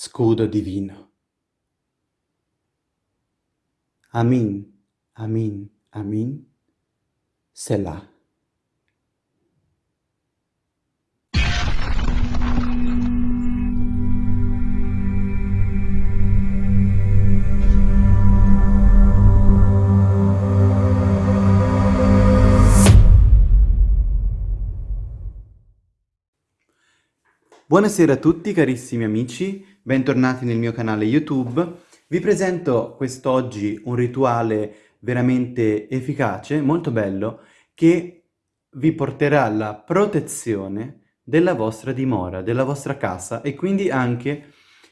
scudo divino. Amin, amin, amin, Selah. Buonasera a tutti carissimi amici, bentornati nel mio canale YouTube. Vi presento quest'oggi un rituale veramente efficace, molto bello, che vi porterà alla protezione della vostra dimora, della vostra casa e quindi anche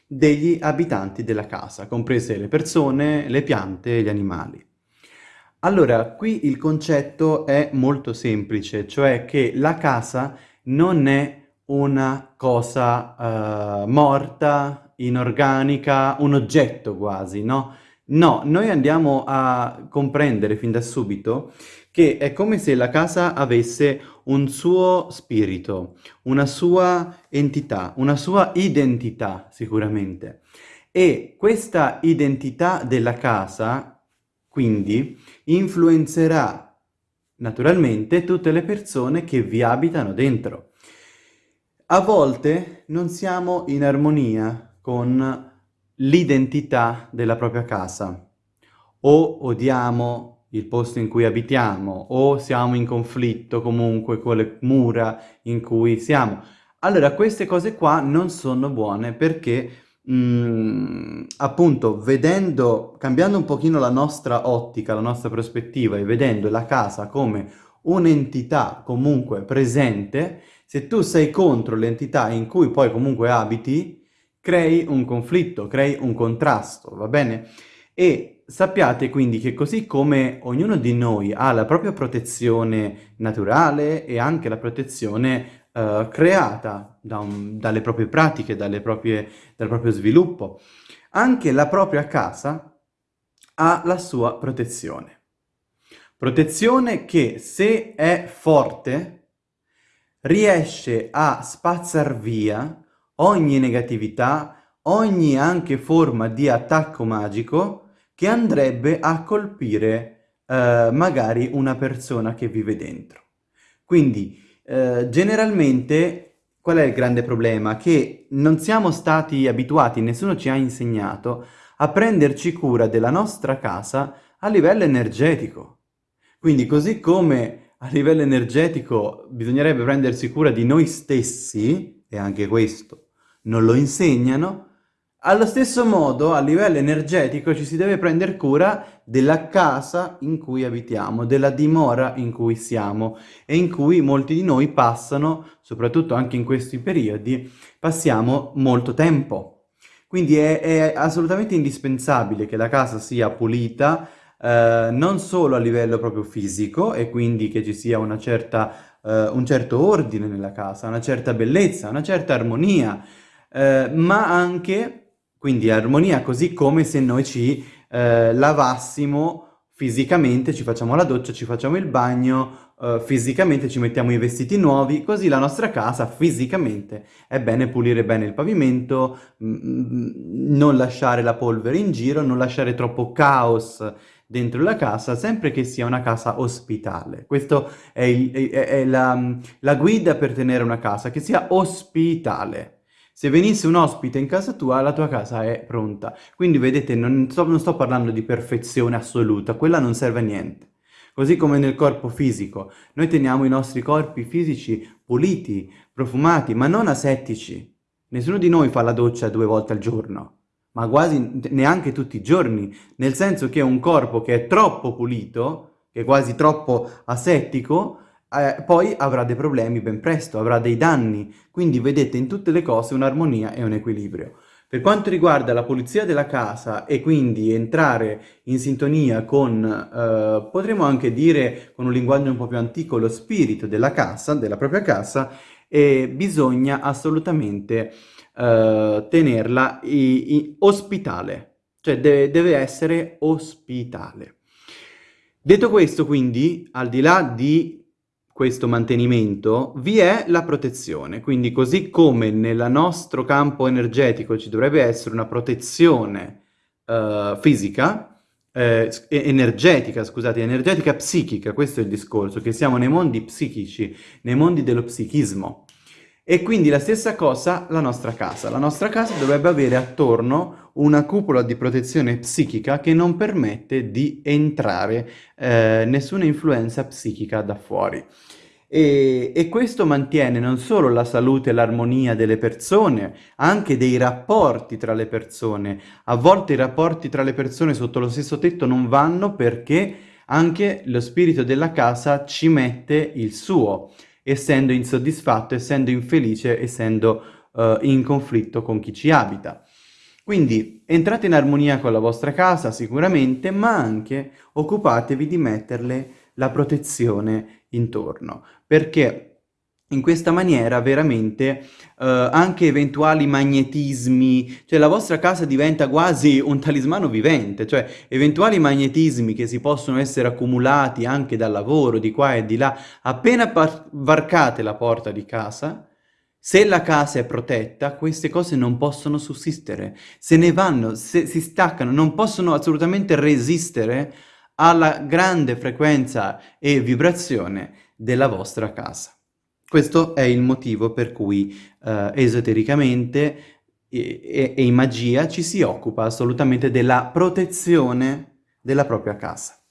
degli abitanti della casa, comprese le persone, le piante e gli animali. Allora, qui il concetto è molto semplice, cioè che la casa non è una cosa uh, morta, inorganica, un oggetto quasi, no? No, noi andiamo a comprendere fin da subito che è come se la casa avesse un suo spirito, una sua entità, una sua identità sicuramente. E questa identità della casa, quindi, influenzerà naturalmente tutte le persone che vi abitano dentro. A volte non siamo in armonia con l'identità della propria casa. O odiamo il posto in cui abitiamo, o siamo in conflitto comunque con le mura in cui siamo. Allora, queste cose qua non sono buone perché, mh, mm, appunto, vedendo, cambiando un pochino la nostra ottica, la nostra prospettiva e vedendo la casa come un'entità comunque presente, se tu sei contro l'entità in cui poi comunque abiti, crei un conflitto, crei un contrasto, va bene? E sappiate quindi che così come ognuno di noi ha la propria protezione naturale e anche la protezione uh, creata da un, dalle proprie pratiche, proprie, dal proprio sviluppo, anche la propria casa ha la sua protezione. Protezione che se è forte riesce a spazzar via ogni negatività, ogni anche forma di attacco magico che andrebbe a colpire eh, magari una persona che vive dentro. Quindi eh, generalmente qual è il grande problema? Che non siamo stati abituati, nessuno ci ha insegnato a prenderci cura della nostra casa a livello energetico. Quindi così come a livello energetico bisognerebbe prendersi cura di noi stessi, e anche questo non lo insegnano, allo stesso modo a livello energetico ci si deve prendere cura della casa in cui abitiamo, della dimora in cui siamo e in cui molti di noi passano, soprattutto anche in questi periodi, passiamo molto tempo. Quindi è, è assolutamente indispensabile che la casa sia pulita, eh, non solo a livello proprio fisico e quindi che ci sia una certa, eh, un certo ordine nella casa, una certa bellezza, una certa armonia, eh, ma anche, quindi armonia così come se noi ci eh, lavassimo fisicamente, ci facciamo la doccia, ci facciamo il bagno, uh, fisicamente ci mettiamo i vestiti nuovi, così la nostra casa fisicamente è bene pulire bene il pavimento, non lasciare la polvere in giro, non lasciare troppo caos dentro la casa, sempre che sia una casa ospitale. Questa è, è, è la, la guida per tenere una casa, che sia ospitale. Se venisse un ospite in casa tua, la tua casa è pronta. Quindi vedete, non sto, non sto parlando di perfezione assoluta, quella non serve a niente. Così come nel corpo fisico, noi teniamo i nostri corpi fisici puliti, profumati, ma non asettici. Nessuno di noi fa la doccia due volte al giorno ma quasi neanche tutti i giorni, nel senso che un corpo che è troppo pulito, che è quasi troppo asettico, eh, poi avrà dei problemi ben presto, avrà dei danni. Quindi vedete in tutte le cose un'armonia e un equilibrio. Per quanto riguarda la pulizia della casa e quindi entrare in sintonia con, eh, potremmo anche dire con un linguaggio un po' più antico, lo spirito della casa, della propria casa, eh, bisogna assolutamente uh, tenerla i, i, ospitale, cioè deve, deve essere ospitale. Detto questo, quindi, al di là di questo mantenimento vi è la protezione. Quindi così come nel nostro campo energetico ci dovrebbe essere una protezione uh, fisica, eh, energetica, scusate, energetica psichica, questo è il discorso, che siamo nei mondi psichici, nei mondi dello psichismo. E quindi la stessa cosa la nostra casa. La nostra casa dovrebbe avere attorno una cupola di protezione psichica che non permette di entrare eh, nessuna influenza psichica da fuori. E, e, questo mantiene non solo la salute e l'armonia delle persone, anche dei rapporti tra le persone. A volte i rapporti tra le persone sotto lo stesso tetto non vanno perché anche lo spirito della casa ci mette il suo, essendo insoddisfatto, essendo infelice, essendo uh, in conflitto con chi ci abita. Quindi entrate in armonia con la vostra casa sicuramente, ma anche occupatevi di metterle la protezione intorno, perché in questa maniera veramente uh, anche eventuali magnetismi, cioè la vostra casa diventa quasi un talismano vivente, cioè eventuali magnetismi che si possono essere accumulati anche dal lavoro di qua e di là, appena varcate la porta di casa, se la casa è protetta, queste cose non possono sussistere, se ne vanno, se si staccano, non possono assolutamente resistere alla grande frequenza e vibrazione della vostra casa. Questo è il motivo per cui eh, esotericamente e, e in magia ci si occupa assolutamente della protezione della propria casa.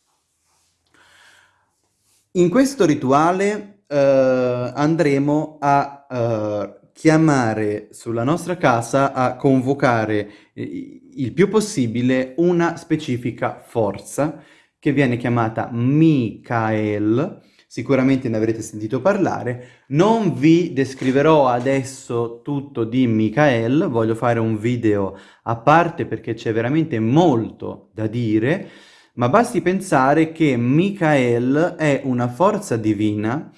In questo rituale eh, andremo a eh, chiamare sulla nostra casa, a convocare il più possibile una specifica forza che viene chiamata Michael, sicuramente ne avrete sentito parlare. Non vi descriverò adesso tutto di Michael, voglio fare un video a parte perché c'è veramente molto da dire, ma basti pensare che Michael è una forza divina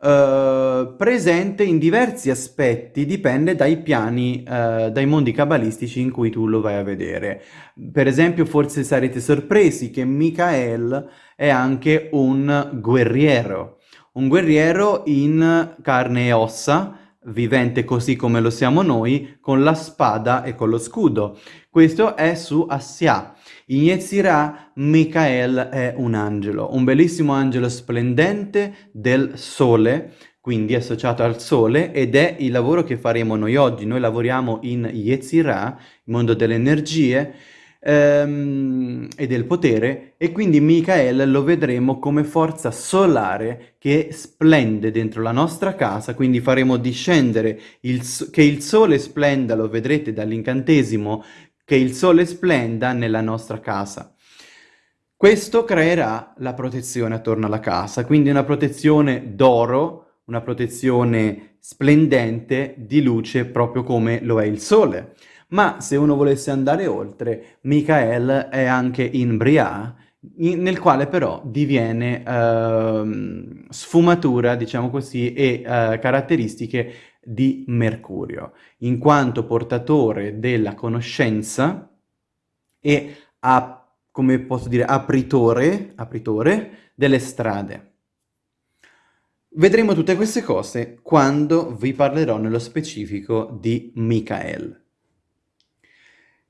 Uh, presente in diversi aspetti, dipende dai piani, uh, dai mondi cabalistici in cui tu lo vai a vedere. Per esempio, forse sarete sorpresi che Michael è anche un guerriero, un guerriero in carne e ossa, vivente così come lo siamo noi, con la spada e con lo scudo. Questo è su Assia. In Yetzirah, Michael è un angelo, un bellissimo angelo splendente del sole, quindi associato al sole, ed è il lavoro che faremo noi oggi. Noi lavoriamo in Yetzirah, il mondo delle energie, ehm, e del potere e quindi Michael lo vedremo come forza solare che splende dentro la nostra casa, quindi faremo discendere il, che il sole splenda, lo vedrete dall'incantesimo, che il sole splenda nella nostra casa. Questo creerà la protezione attorno alla casa, quindi una protezione d'oro, una protezione splendente di luce proprio come lo è il sole. Ma se uno volesse andare oltre, Michael è anche in Brià, in, nel quale però diviene uh, sfumatura, diciamo così, e uh, caratteristiche di Mercurio, in quanto portatore della conoscenza e, a, come posso dire, apritore, apritore delle strade. Vedremo tutte queste cose quando vi parlerò nello specifico di Michael.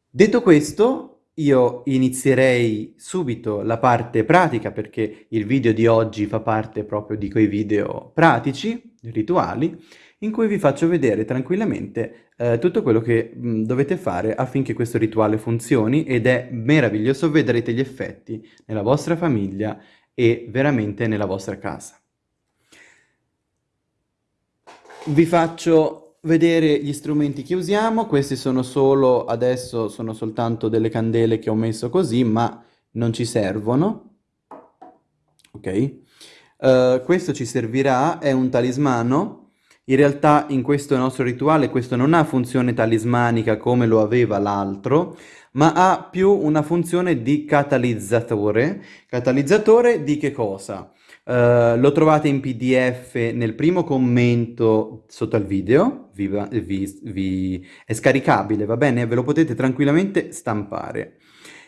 Detto questo, io inizierei subito la parte pratica perché il video di oggi fa parte proprio di quei video pratici, rituali, in cui vi faccio vedere tranquillamente eh, tutto quello che mh, dovete fare affinché questo rituale funzioni ed è meraviglioso, vedrete gli effetti nella vostra famiglia e veramente nella vostra casa. Vi faccio vedere gli strumenti che usiamo, questi sono solo, adesso sono soltanto delle candele che ho messo così, ma non ci servono, ok? Uh, questo ci servirà, è un talismano, in realtà in questo nostro rituale questo non ha funzione talismanica come lo aveva l'altro, ma ha più una funzione di catalizzatore. Catalizzatore di che cosa? Uh, lo trovate in pdf nel primo commento sotto al video, vi, vi, vi, è scaricabile, va bene? Ve lo potete tranquillamente stampare.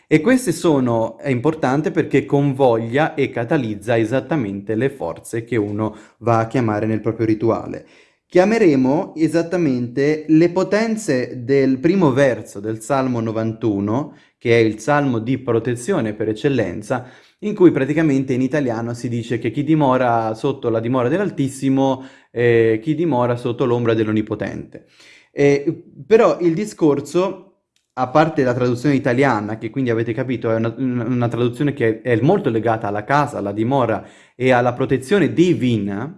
E questo sono, è importante perché convoglia e catalizza esattamente le forze che uno va a chiamare nel proprio rituale. Chiameremo esattamente le potenze del primo verso del Salmo 91, che è il salmo di protezione per eccellenza, in cui praticamente in italiano si dice che chi dimora sotto la dimora dell'Altissimo, eh, chi dimora sotto l'ombra dell'Onnipotente. Eh, però il discorso a parte la traduzione italiana, che quindi avete capito è una, una, traduzione che è molto legata alla casa, alla dimora e alla protezione divina,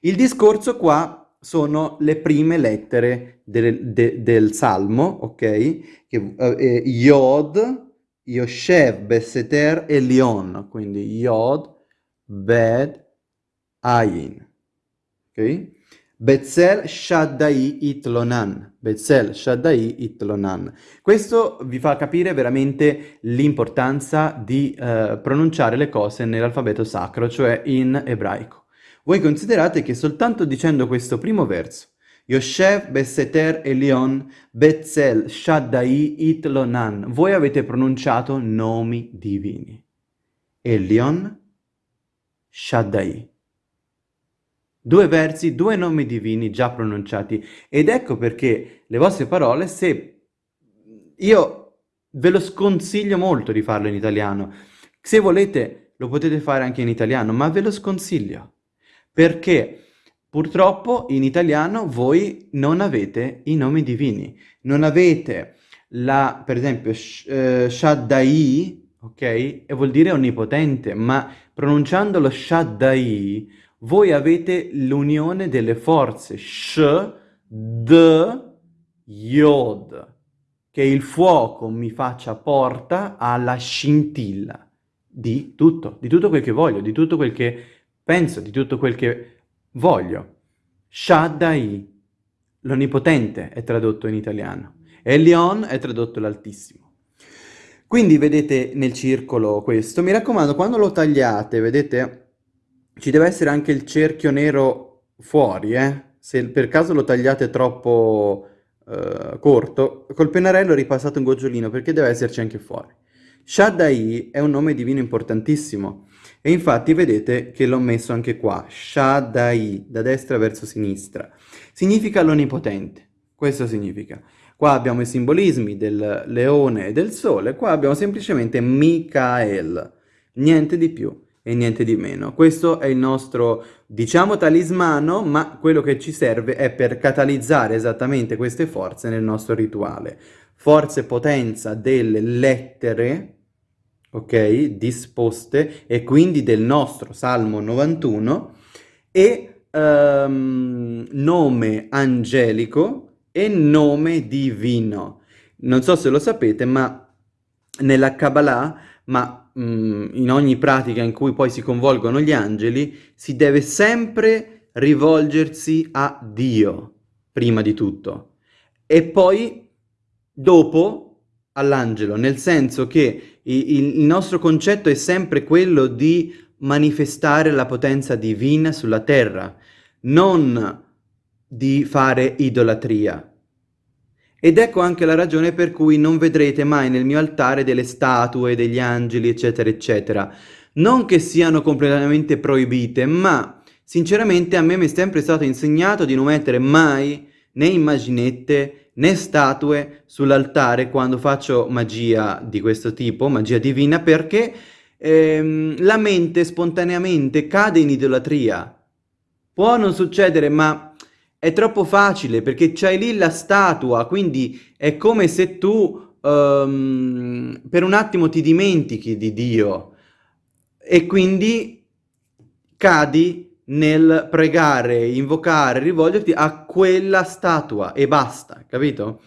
il discorso qua sono le prime lettere del, de, del Salmo, ok? Che, eh, Yod, Yoshev, Beseter e Lion, quindi Yod, Bed, Ayin, ok? Betzel Shaddai Itlonan. Betzel Shaddai Itlonan. Questo vi fa capire veramente l'importanza di eh, pronunciare le cose nell'alfabeto sacro, cioè in ebraico. Voi considerate che soltanto dicendo questo primo verso, Yoshev Beseter Elion Betzel Shaddai Itlonan, voi avete pronunciato nomi divini. Elion Shaddai. Due versi, due nomi divini già pronunciati. Ed ecco perché le vostre parole, se io ve lo sconsiglio molto di farlo in italiano. Se volete lo potete fare anche in italiano, ma ve lo sconsiglio. Perché purtroppo in italiano voi non avete i nomi divini. Non avete la, per esempio, sh uh, Shaddai, ok? E vuol dire onnipotente, ma pronunciandolo Shaddai voi avete l'unione delle forze Sh, D, Yod, che il fuoco mi faccia porta alla scintilla di tutto, di tutto quel che voglio, di tutto quel che penso, di tutto quel che voglio. Shaddai, l'onnipotente è tradotto in italiano, Elion è tradotto l'altissimo. Quindi vedete nel circolo questo, mi raccomando quando lo tagliate, vedete ci deve essere anche il cerchio nero fuori, eh? Se per caso lo tagliate troppo uh, corto, col pennarello ripassate un gocciolino perché deve esserci anche fuori. Shaddai è un nome divino importantissimo e infatti vedete che l'ho messo anche qua, Shaddai, da destra verso sinistra. Significa l'onnipotente, questo significa. Qua abbiamo i simbolismi del leone e del sole, qua abbiamo semplicemente Michael, niente di più e niente di meno. Questo è il nostro, diciamo, talismano, ma quello che ci serve è per catalizzare esattamente queste forze nel nostro rituale. Forza e potenza delle lettere, ok, disposte, e quindi del nostro Salmo 91, e um, nome angelico e nome divino. Non so se lo sapete, ma nella Kabbalah, ma Mm, in ogni pratica in cui poi si convolgono gli angeli, si deve sempre rivolgersi a Dio, prima di tutto, e poi dopo all'angelo, nel senso che il, nostro concetto è sempre quello di manifestare la potenza divina sulla terra, non di fare idolatria. Ed ecco anche la ragione per cui non vedrete mai nel mio altare delle statue, degli angeli, eccetera, eccetera. Non che siano completamente proibite, ma sinceramente a me mi è sempre stato insegnato di non mettere mai né immaginette né statue sull'altare quando faccio magia di questo tipo, magia divina, perché ehm, la mente spontaneamente cade in idolatria. Può non succedere, ma è troppo facile perché c'hai lì la statua, quindi è come se tu um, per un attimo ti dimentichi di Dio e quindi cadi nel pregare, invocare, rivolgerti a quella statua e basta, capito?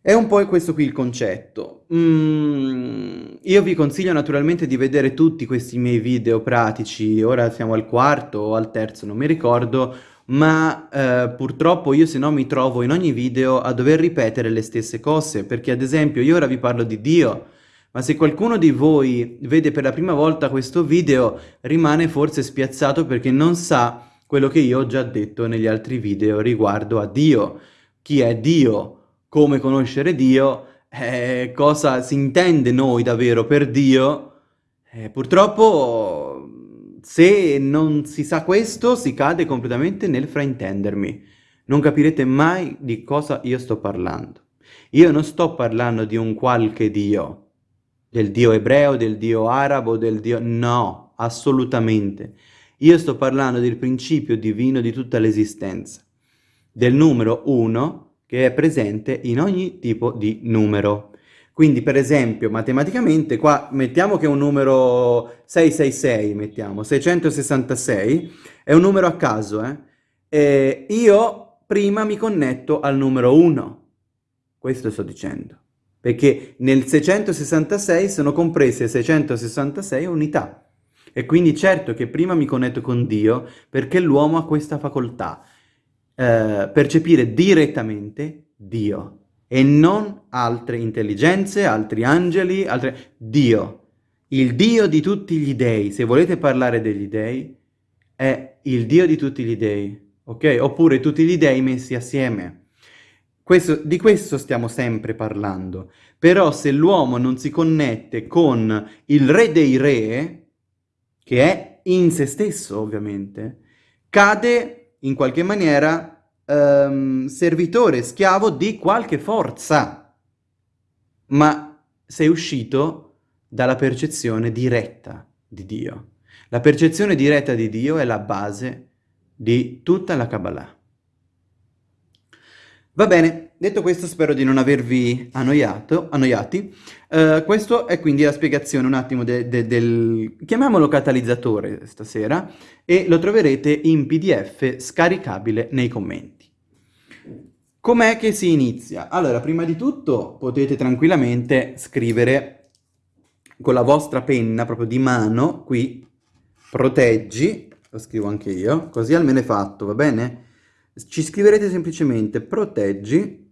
È un po' questo qui il concetto. Mm, io vi consiglio naturalmente di vedere tutti questi miei video pratici, ora siamo al quarto o al terzo, non mi ricordo, ma eh, purtroppo io se no mi trovo in ogni video a dover ripetere le stesse cose, perché ad esempio io ora vi parlo di Dio, ma se qualcuno di voi vede per la prima volta questo video rimane forse spiazzato perché non sa quello che io ho già detto negli altri video riguardo a Dio. Chi è Dio? Come conoscere Dio? Eh, cosa si intende noi davvero per Dio? Eh, purtroppo, se non si sa questo, si cade completamente nel fraintendermi. Non capirete mai di cosa io sto parlando. Io non sto parlando di un qualche Dio, del Dio ebreo, del Dio arabo, del Dio... No, assolutamente. Io sto parlando del principio divino di tutta l'esistenza, del numero 1 che è presente in ogni tipo di numero. Quindi per esempio matematicamente qua mettiamo che un numero 666, mettiamo 666, è un numero a caso, eh? E io prima mi connetto al numero 1, questo sto dicendo, perché nel 666 sono comprese 666 unità. E quindi certo che prima mi connetto con Dio perché l'uomo ha questa facoltà, eh, percepire direttamente Dio e non altre intelligenze, altri angeli, altre... Dio. Il Dio di tutti gli dei, se volete parlare degli dei, è il Dio di tutti gli dei, ok? Oppure tutti gli dei messi assieme. Questo, di questo stiamo sempre parlando. Però se l'uomo non si connette con il re dei re, che è in se stesso ovviamente, cade in qualche maniera um, servitore, schiavo di qualche forza, ma sei uscito dalla percezione diretta di Dio. La percezione diretta di Dio è la base di tutta la Kabbalah. Va bene, detto questo spero di non avervi annoiato, annoiati. Uh, questo è quindi la spiegazione un attimo de, de, del, chiamiamolo catalizzatore stasera, e lo troverete in pdf scaricabile nei commenti. Com'è che si inizia? Allora, prima di tutto potete tranquillamente scrivere con la vostra penna, proprio di mano, qui, proteggi, lo scrivo anche io, così almeno è fatto, va bene? Ci scriverete semplicemente proteggi,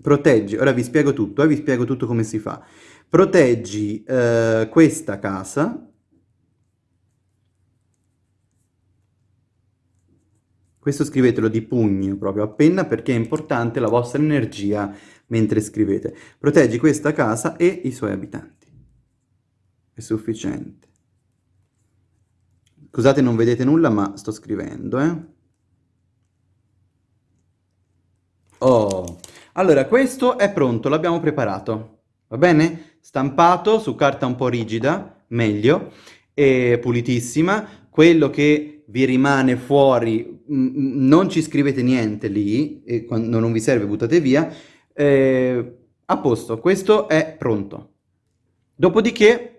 proteggi, ora vi spiego tutto, eh, vi spiego tutto come si fa. Proteggi eh, questa casa, questo scrivetelo di pugno proprio appena perché è importante la vostra energia mentre scrivete. Proteggi questa casa e i suoi abitanti. È sufficiente. Scusate, non vedete nulla, ma sto scrivendo, eh. Oh, allora questo è pronto, l'abbiamo preparato, va bene? Stampato su carta un po' rigida, meglio, e pulitissima. Quello che vi rimane fuori, mm, mm, non ci scrivete niente lì, e quando non vi serve buttate via. Eh, a posto, questo è pronto. Dopodiché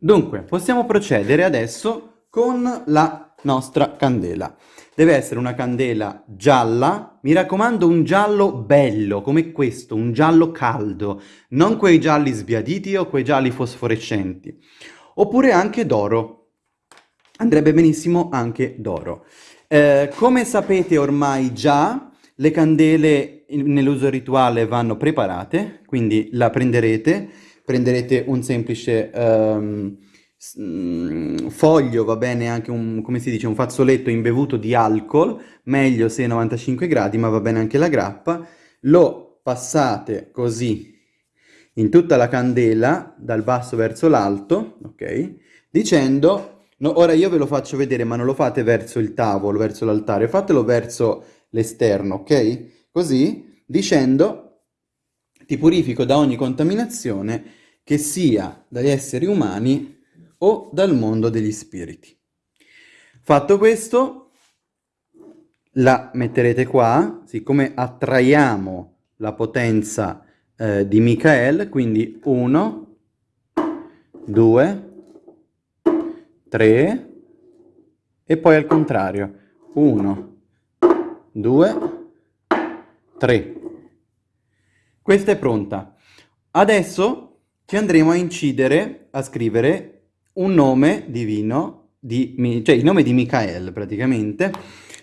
Dunque, possiamo procedere adesso con la nostra candela. Deve essere una candela gialla, mi raccomando un giallo bello, come questo, un giallo caldo, non quei gialli sbiaditi o quei gialli fosforescenti. Oppure anche d'oro, andrebbe benissimo anche d'oro. Eh, come sapete ormai già, le candele nell'uso rituale vanno preparate, quindi la prenderete, prenderete un semplice um, foglio, va bene anche un, come si dice, un fazzoletto imbevuto di alcol, meglio se 95 gradi, ma va bene anche la grappa, lo passate così in tutta la candela, dal basso verso l'alto, ok? Dicendo, no, ora io ve lo faccio vedere, ma non lo fate verso il tavolo, verso l'altare, fatelo verso l'esterno, ok? Così, dicendo, ti purifico da ogni contaminazione che sia dagli esseri umani o dal mondo degli spiriti. Fatto questo, la metterete qua, siccome attraiamo la potenza eh, di Michael, quindi 1, 2, 3 e poi al contrario, 1, 2, 3. Questa è pronta. Adesso ci andremo a incidere, a scrivere un nome divino, di, cioè il nome di Michael praticamente,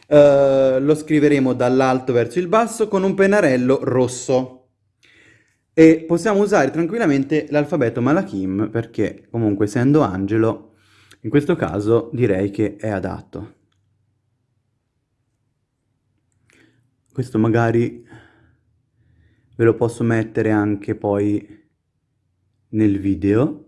uh, lo scriveremo dall'alto verso il basso con un pennarello rosso. E possiamo usare tranquillamente l'alfabeto Malachim perché comunque essendo angelo, in questo caso direi che è adatto. questo magari ve lo posso mettere anche poi nel video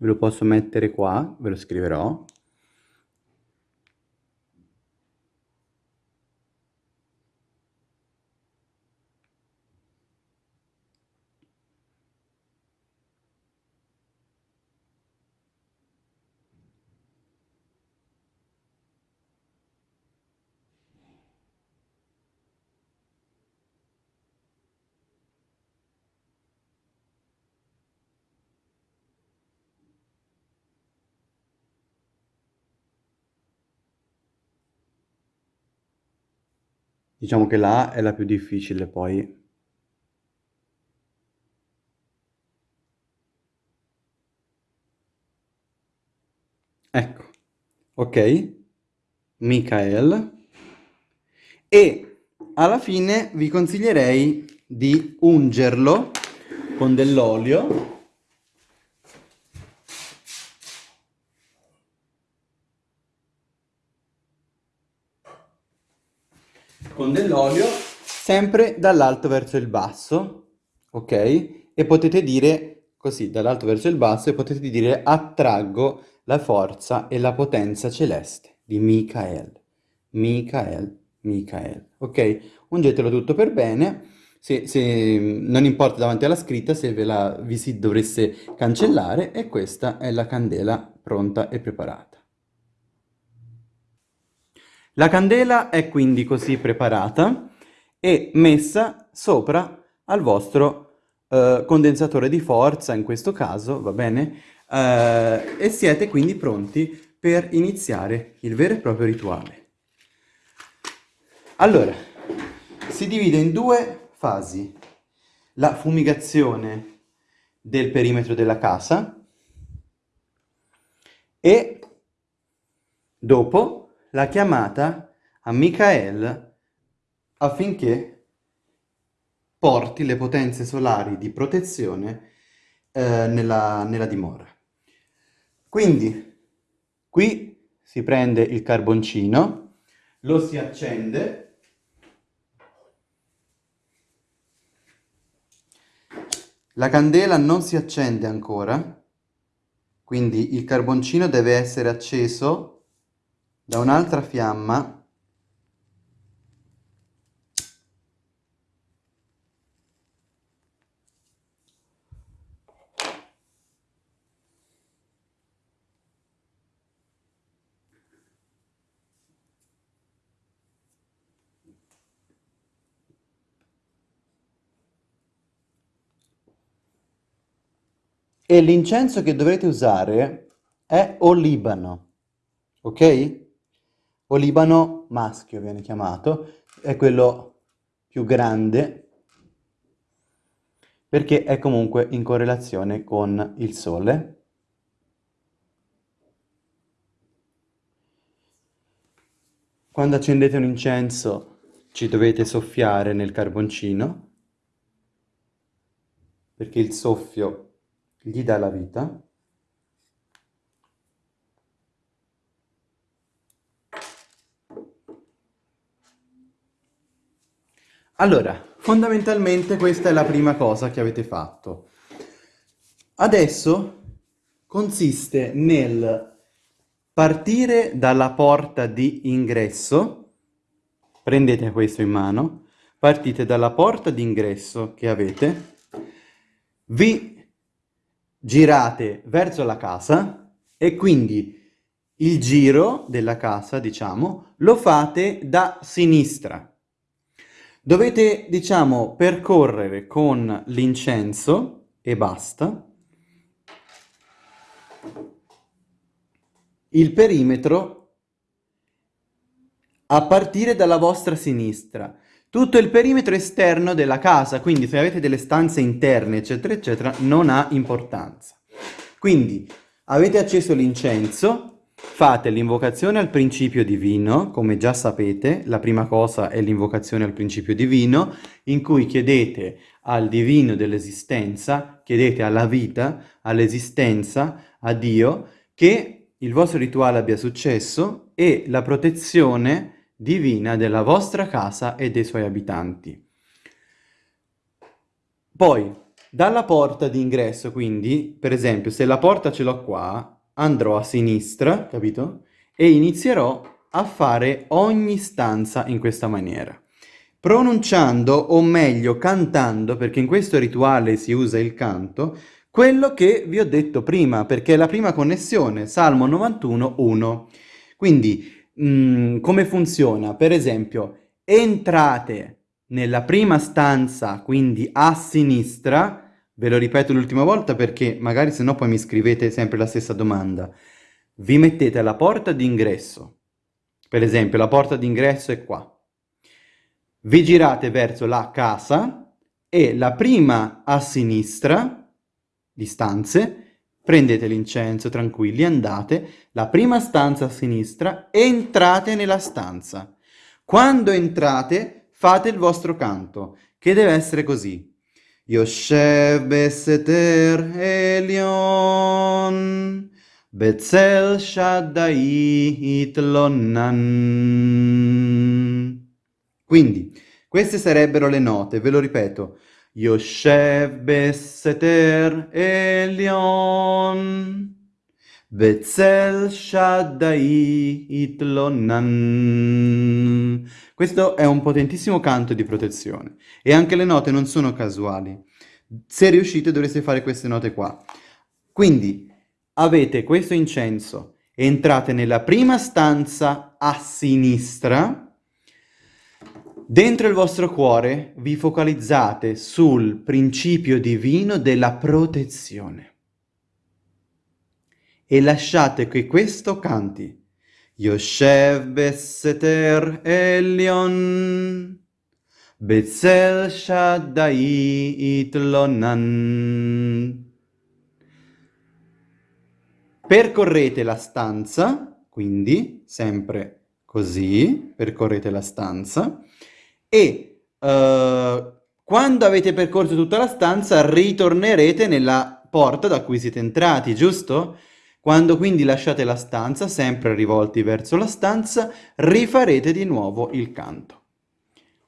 ve lo posso mettere qua, ve lo scriverò. Diciamo che la è la più difficile poi. Ecco, ok, Michael. E alla fine vi consiglierei di ungerlo con dell'olio con dell'olio, sempre dall'alto verso il basso, ok? E potete dire così, dall'alto verso il basso, e potete dire attraggo la forza e la potenza celeste di Michael. Michael, Michael, ok? Ungetelo tutto per bene. Se, se, non importa davanti alla scritta se ve la vi si dovesse cancellare e questa è la candela pronta e preparata. La candela è quindi così preparata e messa sopra al vostro eh, condensatore di forza, in questo caso, va bene? Eh, e siete quindi pronti per iniziare il vero e proprio rituale. Allora, si divide in due fasi. La fumigazione del perimetro della casa e dopo la chiamata a Michael affinché porti le potenze solari di protezione eh, nella, nella dimora. Quindi qui si prende il carboncino, lo si accende, la candela non si accende ancora, quindi il carboncino deve essere acceso da un'altra fiamma e l'incenso che dovrete usare è olibano, ok? Olibano maschio viene chiamato, è quello più grande perché è comunque in correlazione con il Sole. Quando accendete un incenso ci dovete soffiare nel carboncino perché il soffio gli dà la vita. Allora, fondamentalmente questa è la prima cosa che avete fatto. Adesso consiste nel partire dalla porta di ingresso, prendete questo in mano, partite dalla porta di ingresso che avete, vi girate verso la casa e quindi il giro della casa, diciamo, lo fate da sinistra. Dovete, diciamo, percorrere con l'incenso e basta il perimetro a partire dalla vostra sinistra. Tutto il perimetro esterno della casa, quindi se avete delle stanze interne, eccetera, eccetera, non ha importanza. Quindi avete acceso l'incenso, Fate l'invocazione al principio divino, come già sapete, la prima cosa è l'invocazione al principio divino, in cui chiedete al divino dell'esistenza, chiedete alla vita, all'esistenza, a Dio, che il vostro rituale abbia successo e la protezione divina della vostra casa e dei suoi abitanti. Poi, dalla porta d'ingresso, quindi, per esempio, se la porta ce l'ho qua, andrò a sinistra, capito? E inizierò a fare ogni stanza in questa maniera. Pronunciando, o meglio cantando, perché in questo rituale si usa il canto, quello che vi ho detto prima, perché è la prima connessione, Salmo 91, 1. Quindi, mh, mm, come funziona? Per esempio, entrate nella prima stanza, quindi a sinistra, Ve lo ripeto l'ultima volta perché magari se no poi mi scrivete sempre la stessa domanda. Vi mettete alla porta d'ingresso. Per esempio, la porta d'ingresso è qua. Vi girate verso la casa e la prima a sinistra di stanze, prendete l'incenso, tranquilli, andate, la prima stanza a sinistra, entrate nella stanza. Quando entrate, fate il vostro canto, che deve essere così. יושב בסתר עליון, בצל שדאי התלונן. Quindi, queste sarebbero le note, ve lo ripeto. יושב בסתר עליון, בצל שדאי התלונן. Questo è un potentissimo canto di protezione e anche le note non sono casuali. Se riuscite dovreste fare queste note qua. Quindi avete questo incenso, entrate nella prima stanza a sinistra, dentro il vostro cuore vi focalizzate sul principio divino della protezione e lasciate che questo canti. יושב בסתר עליון, בצל שדאי התלונן. Percorrete la stanza, quindi sempre così, percorrete la stanza, e uh, quando avete percorso tutta la stanza ritornerete nella porta da cui siete entrati, giusto? Quando quindi lasciate la stanza, sempre rivolti verso la stanza, rifarete di nuovo il canto.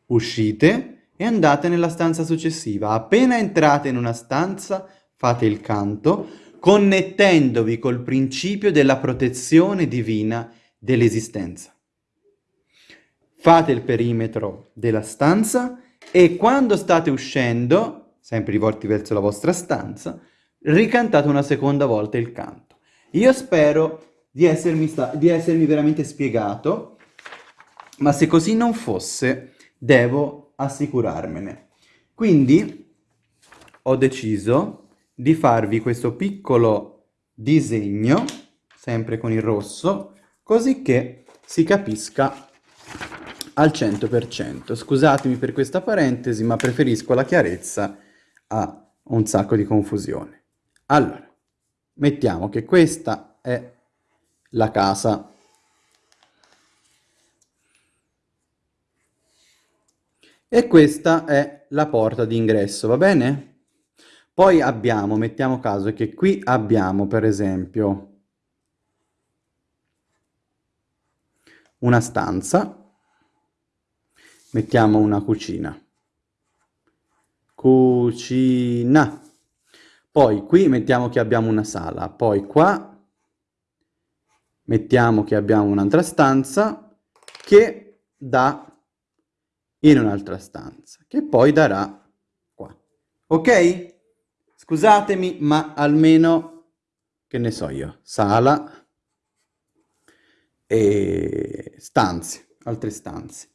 Uscite e andate nella stanza successiva. Appena entrate in una stanza, fate il canto, connettendovi col principio della protezione divina dell'esistenza. Fate il perimetro della stanza e quando state uscendo, sempre rivolti verso la vostra stanza, ricantate una seconda volta il canto. Io spero di essermi, di essermi veramente spiegato, ma se così non fosse, devo assicurarmene. Quindi ho deciso di farvi questo piccolo disegno, sempre con il rosso, così che si capisca al 100%. Scusatemi per questa parentesi, ma preferisco la chiarezza a un sacco di confusione. Allora, Mettiamo che questa è la casa. E questa è la porta d'ingresso, va bene? Poi abbiamo, mettiamo caso che qui abbiamo per esempio una stanza, mettiamo una cucina. Cucina. Poi qui mettiamo che abbiamo una sala, poi qua mettiamo che abbiamo un'altra stanza che dà in un'altra stanza, che poi darà qua. Ok? Scusatemi, ma almeno, che ne so io, sala e stanze, altre stanze.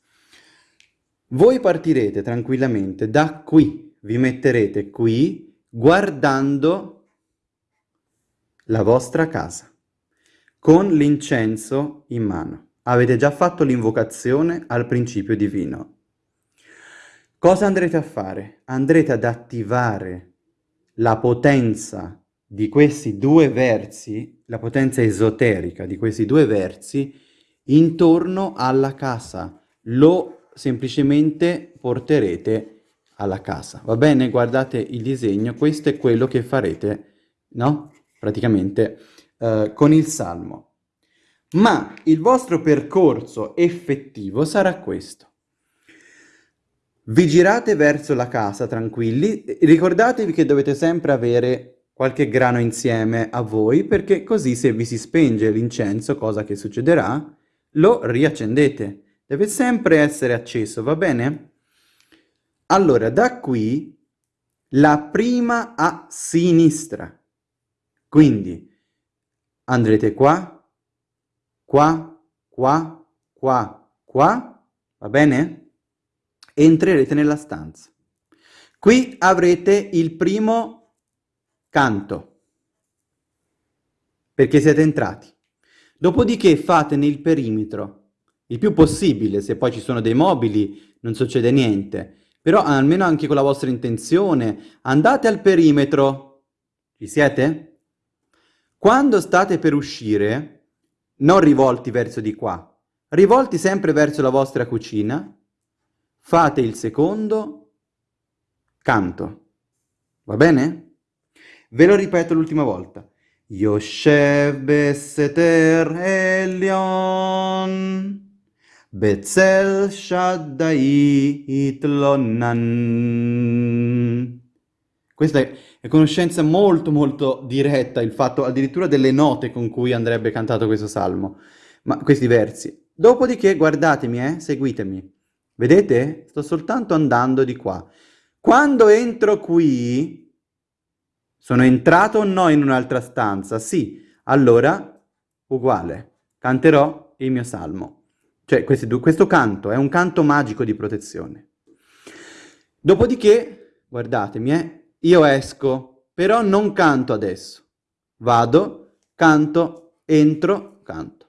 Voi partirete tranquillamente da qui, vi metterete qui guardando la vostra casa, con l'incenso in mano. Avete già fatto l'invocazione al principio divino. Cosa andrete a fare? Andrete ad attivare la potenza di questi due versi, la potenza esoterica di questi due versi intorno alla casa. Lo semplicemente porterete alla casa. Va bene? Guardate il disegno, questo è quello che farete, no? Praticamente eh, con il salmo. Ma il vostro percorso effettivo sarà questo. Vi girate verso la casa tranquilli, ricordatevi che dovete sempre avere qualche grano insieme a voi, perché così se vi si spenge l'incenso, cosa che succederà, lo riaccendete. Deve sempre essere acceso, va bene? Allora, da qui la prima a sinistra. Quindi andrete qua, qua, qua, qua, qua, va bene? Entrerete nella stanza. Qui avrete il primo canto, perché siete entrati. Dopodiché fate nel perimetro il più possibile, se poi ci sono dei mobili non succede niente, però almeno anche con la vostra intenzione, andate al perimetro. Ci siete? Quando state per uscire, non rivolti verso di qua, rivolti sempre verso la vostra cucina, fate il secondo canto. Va bene? Ve lo ripeto l'ultima volta. Yoshev Beseter Elion Betzel Shaddai Itlonan questa è, è, conoscenza molto molto diretta, il fatto addirittura delle note con cui andrebbe cantato questo salmo, ma questi versi. Dopodiché guardatemi, eh, seguitemi. Vedete? Sto soltanto andando di qua. Quando entro qui, sono entrato o no in un'altra stanza? Sì. Allora, uguale, canterò il mio salmo. Cioè, questo, questo canto è un canto magico di protezione. Dopodiché, guardatemi, eh, io esco, però non canto adesso. Vado, canto, entro, canto.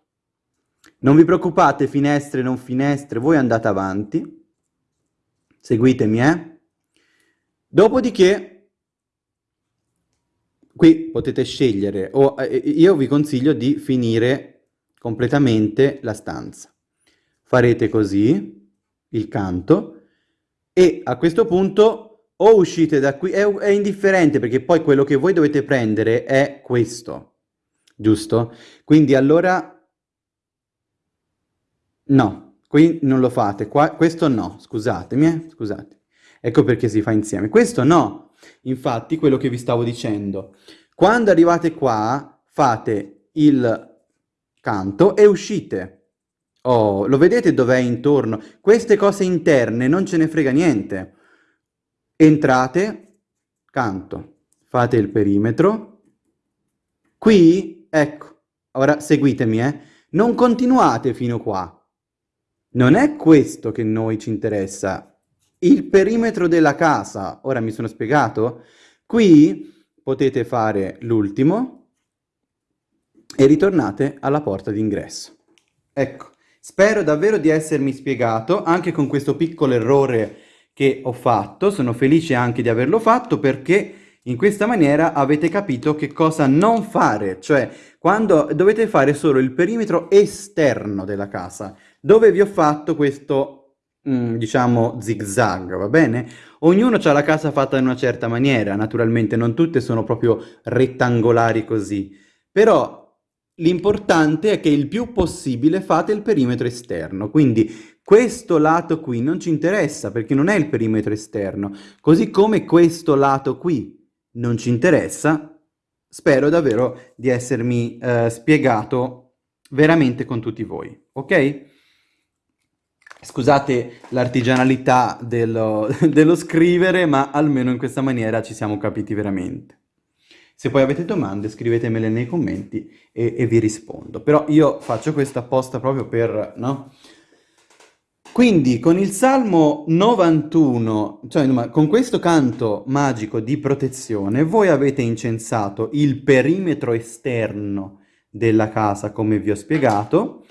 Non vi preoccupate, finestre, non finestre, voi andate avanti. Seguitemi, eh? Dopodiché, qui potete scegliere, o eh, io vi consiglio di finire completamente la stanza. Farete così, il canto, e a questo punto o uscite da qui, è, è indifferente perché poi quello che voi dovete prendere è questo, giusto? Quindi allora no, qui non lo fate, qua, questo no, scusatemi, eh, scusate. Ecco perché si fa insieme. Questo no, infatti quello che vi stavo dicendo. Quando arrivate qua fate il canto e uscite. Oh, lo vedete dov'è intorno? Queste cose interne non ce ne frega niente. Entrate, canto, fate il perimetro. Qui, ecco, ora seguitemi, eh. Non continuate fino qua. Non è questo che noi ci interessa. Il perimetro della casa, ora mi sono spiegato? Qui potete fare l'ultimo e ritornate alla porta d'ingresso. Ecco, spero davvero di essermi spiegato, anche con questo piccolo errore che ho fatto, sono felice anche di averlo fatto perché in questa maniera avete capito che cosa non fare, cioè quando dovete fare solo il perimetro esterno della casa, dove vi ho fatto questo, mm, diciamo, zigzag, va bene? Ognuno ha la casa fatta in una certa maniera, naturalmente non tutte sono proprio rettangolari così, però l'importante è che il più possibile fate il perimetro esterno, quindi questo lato qui non ci interessa perché non è il perimetro esterno, così come questo lato qui non ci interessa, spero davvero di essermi eh, spiegato veramente con tutti voi, ok? Scusate l'artigianalità dello, dello scrivere, ma almeno in questa maniera ci siamo capiti veramente. Se poi avete domande scrivetemele nei commenti e, e vi rispondo. Però io faccio questo apposta proprio per, no? Quindi con il Salmo 91, cioè con questo canto magico di protezione, voi avete incensato il perimetro esterno della casa, come vi ho spiegato,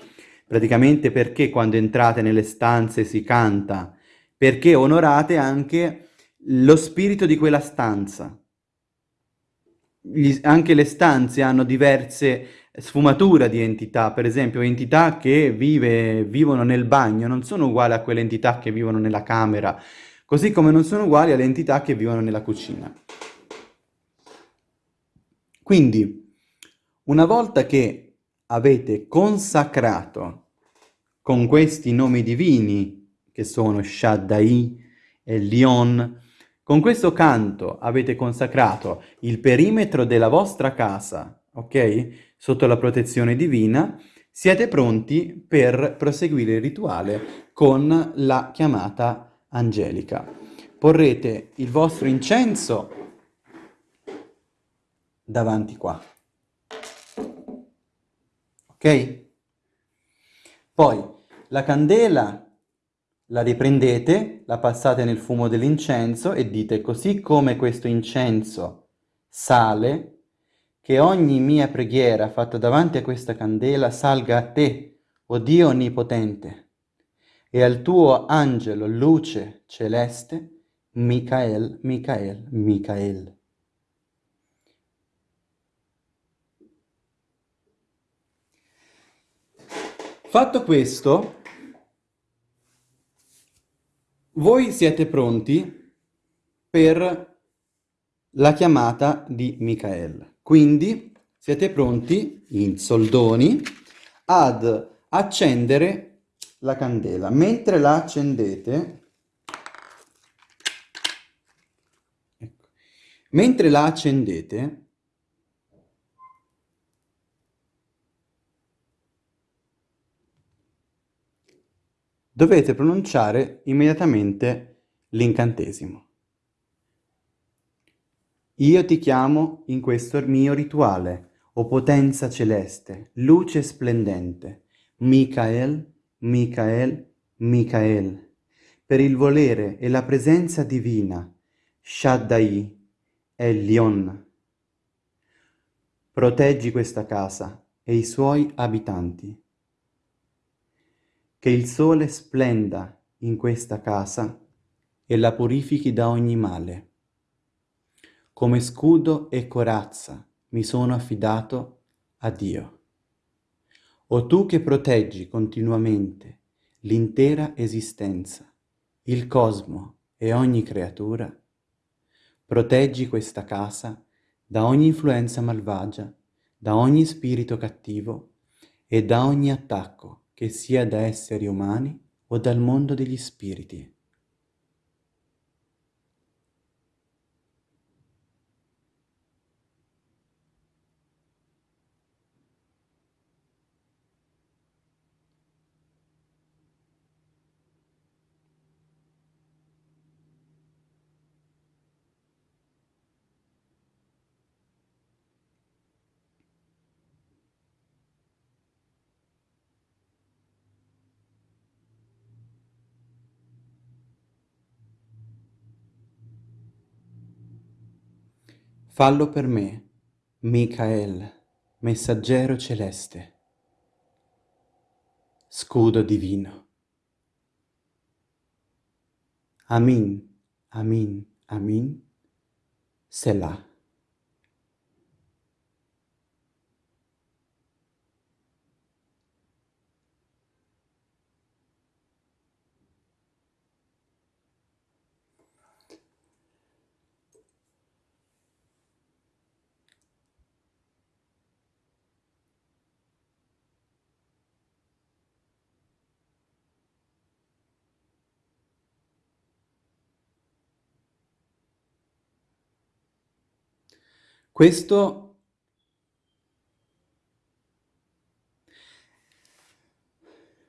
praticamente perché quando entrate nelle stanze si canta, perché onorate anche lo spirito di quella stanza. Gli- anche le stanze hanno diverse sfumature di entità, per esempio entità che vive- vivono nel bagno non sono uguali a quelle entità che vivono nella camera, così come non sono uguali alle entità che vivono nella cucina. Quindi, una volta che avete consacrato con questi nomi divini, che sono Shaddai e Lion, con questo canto avete consacrato il perimetro della vostra casa, ok? Sotto la protezione divina, siete pronti per proseguire il rituale con la chiamata angelica. Porrete il vostro incenso davanti qua. Ok? Poi la candela la riprendete, la passate nel fumo dell'incenso e dite così come questo incenso sale, che ogni mia preghiera fatta davanti a questa candela salga a te, o Dio Onnipotente, e al tuo angelo luce celeste, Michael, Michael, Michael. Fatto questo, voi siete pronti per la chiamata di Michael. Quindi siete pronti, in soldoni, ad accendere la candela. Mentre la accendete, ecco, mentre la accendete, dovete pronunciare immediatamente l'incantesimo. Io ti chiamo in questo mio rituale, o potenza celeste, luce splendente, Michael, Michael, Michael, per il volere e la presenza divina, Shaddai, Elion. Proteggi questa casa e i suoi abitanti. Che il sole splenda in questa casa e la purifichi da ogni male. Come scudo e corazza mi sono affidato a Dio. O tu che proteggi continuamente l'intera esistenza, il cosmo e ogni creatura, proteggi questa casa da ogni influenza malvagia, da ogni spirito cattivo e da ogni attacco che sia da esseri umani o dal mondo degli spiriti. Fallo per me, Michael, messaggero celeste, scudo divino. Amin, amin, amin, Selah. Questo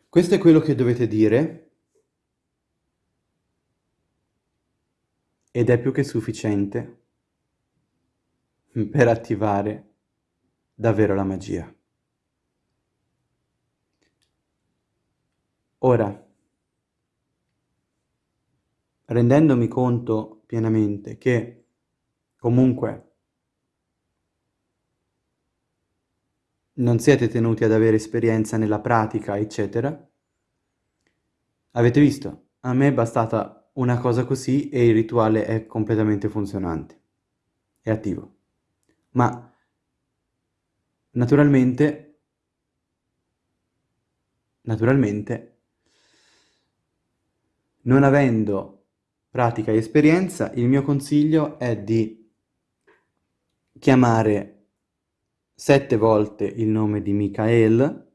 Questo è quello che dovete dire ed è più che sufficiente per attivare davvero la magia. Ora, rendendomi conto pienamente che comunque non siete tenuti ad avere esperienza nella pratica, eccetera. Avete visto? A me è bastata una cosa così e il rituale è completamente funzionante. È attivo. Ma naturalmente, naturalmente, non avendo pratica e esperienza, il mio consiglio è di chiamare sette volte il nome di Michael,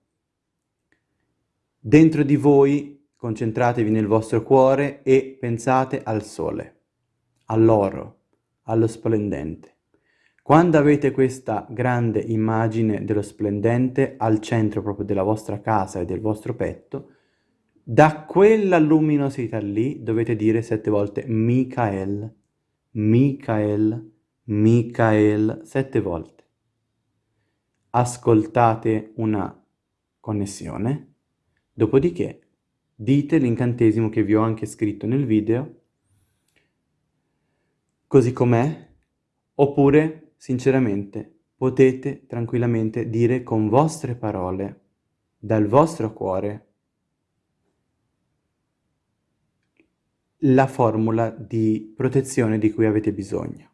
dentro di voi concentratevi nel vostro cuore e pensate al sole, all'oro, allo splendente. Quando avete questa grande immagine dello splendente al centro proprio della vostra casa e del vostro petto, da quella luminosità lì dovete dire sette volte Michael, Michael, Michael, sette volte. Ascoltate una connessione, dopodiché dite l'incantesimo che vi ho anche scritto nel video, così com'è, oppure sinceramente, potete tranquillamente dire con vostre parole, dal vostro cuore, la formula di protezione di cui avete bisogno.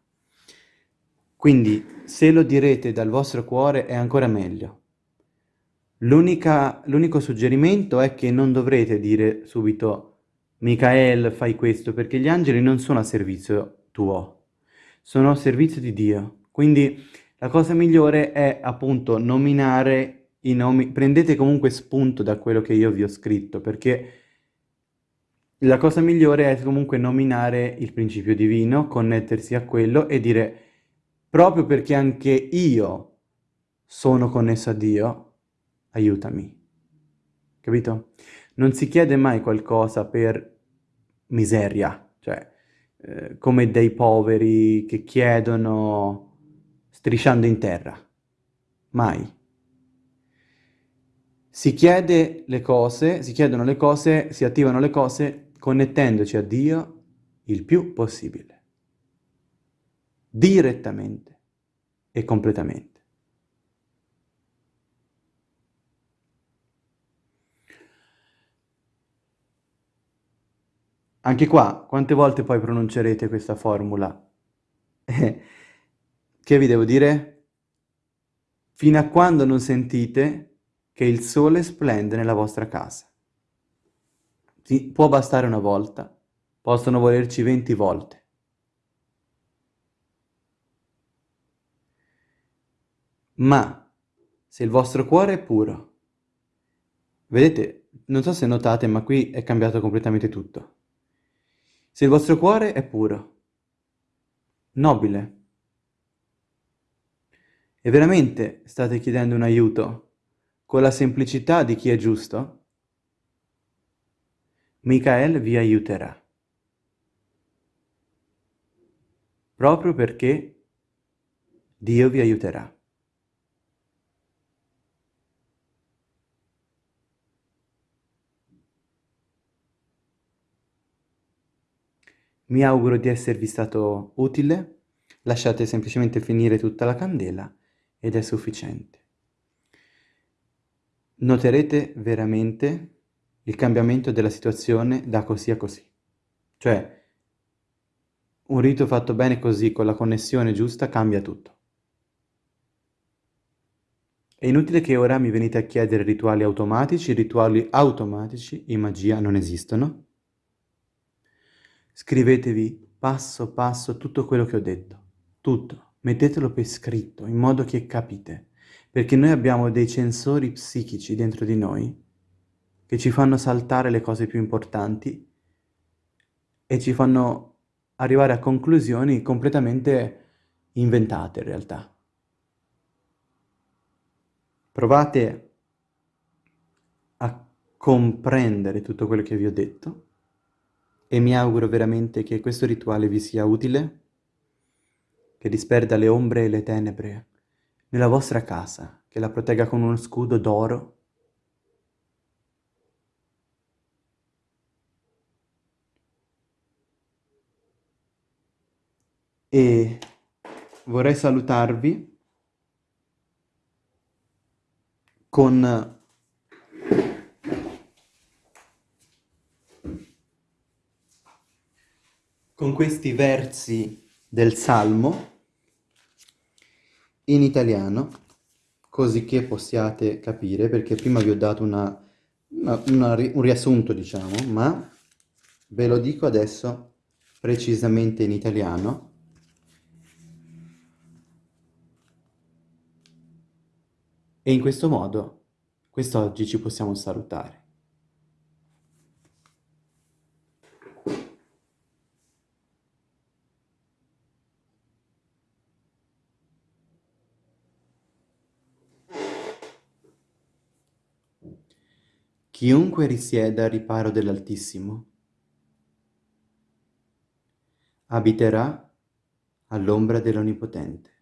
Quindi, se lo direte dal vostro cuore è ancora meglio. L'unico suggerimento è che non dovrete dire subito Michael fai questo, perché gli angeli non sono a servizio tuo, sono a servizio di Dio. Quindi la cosa migliore è appunto nominare i nomi, prendete comunque spunto da quello che io vi ho scritto, perché la cosa migliore è comunque nominare il principio divino, connettersi a quello e dire proprio perché anche io sono connesso a Dio, aiutami. Capito? Non si chiede mai qualcosa per miseria, cioè eh, come dei poveri che chiedono strisciando in terra. Mai. Si chiede le cose, si chiedono le cose, si attivano le cose connettendoci a Dio il più possibile. Direttamente e completamente. Anche qua, quante volte poi pronuncerete questa formula? Che vi devo dire? Fino a quando non sentite che il sole splende nella vostra casa. Sì, può bastare una volta, possono volerci venti volte. Ma se il vostro cuore è puro, vedete, non so se notate, ma qui è cambiato completamente tutto. Se il vostro cuore è puro, nobile, e veramente state chiedendo un aiuto con la semplicità di chi è giusto? Michael vi aiuterà. Proprio perché Dio vi aiuterà. Mi auguro di esservi stato utile, lasciate semplicemente finire tutta la candela ed è sufficiente. Noterete veramente il cambiamento della situazione da così a così. Cioè, un rito fatto bene così, con la connessione giusta, cambia tutto. È inutile che ora mi venite a chiedere rituali automatici, rituali automatici in magia non esistono. Scrivetevi passo passo tutto quello che ho detto, tutto. Mettetelo per scritto, in modo che capite, perché noi abbiamo dei sensori psichici dentro di noi che ci fanno saltare le cose più importanti e ci fanno arrivare a conclusioni completamente inventate in realtà. Provate a comprendere tutto quello che vi ho detto e mi auguro veramente che questo rituale vi sia utile che disperda le ombre e le tenebre nella vostra casa, che la protegga con uno scudo d'oro. E vorrei salutarvi con con questi versi del Salmo in italiano, così che possiate capire, perché prima vi ho dato una, una, una, un riassunto, diciamo, ma ve lo dico adesso precisamente in italiano. E in questo modo, quest'oggi ci possiamo salutare. Chiunque risieda al riparo dell'Altissimo abiterà all'ombra dell'Onnipotente.